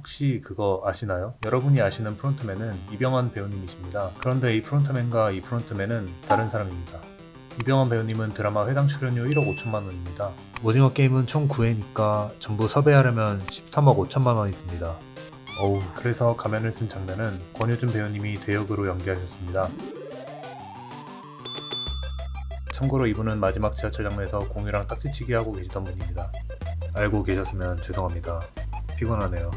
혹시 그거 아시나요? 여러분이 아시는 프론트맨은 이병헌 배우님이십니다. 그런데 이 프론트맨과 이 프론트맨은 다른 사람입니다. 이병헌 배우님은 드라마 회당 출연료 1억 5천만 원입니다. 오징어 게임은 총 9회니까 전부 섭외하려면 13억 5천만 원이 듭니다. 어우, 그래서 가면을 쓴 장면은 권효준 배우님이 대역으로 연기하셨습니다. 참고로 이분은 마지막 지하철 장면에서 공유랑 딱지치기 하고 계시던 분입니다. 알고 계셨으면 죄송합니다. 피곤하네요.